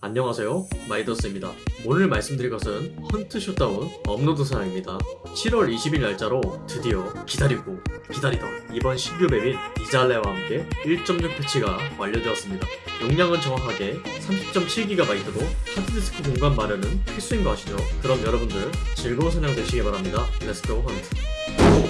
안녕하세요. 마이더스입니다. 오늘 말씀드릴 것은 Hunt Showdown 업로드 사항입니다. 7월 20일 날짜로 드디어 기다리고 기다리던 이번 신규 map인 이잘레와 함께 1.6 패치가 완료되었습니다. 용량은 정확하게 30.7GB로 하드디스크 공간 마련은 필수인 거 아시죠? 그럼 여러분들 즐거운 사냥 되시기 바랍니다. let's go Hunt.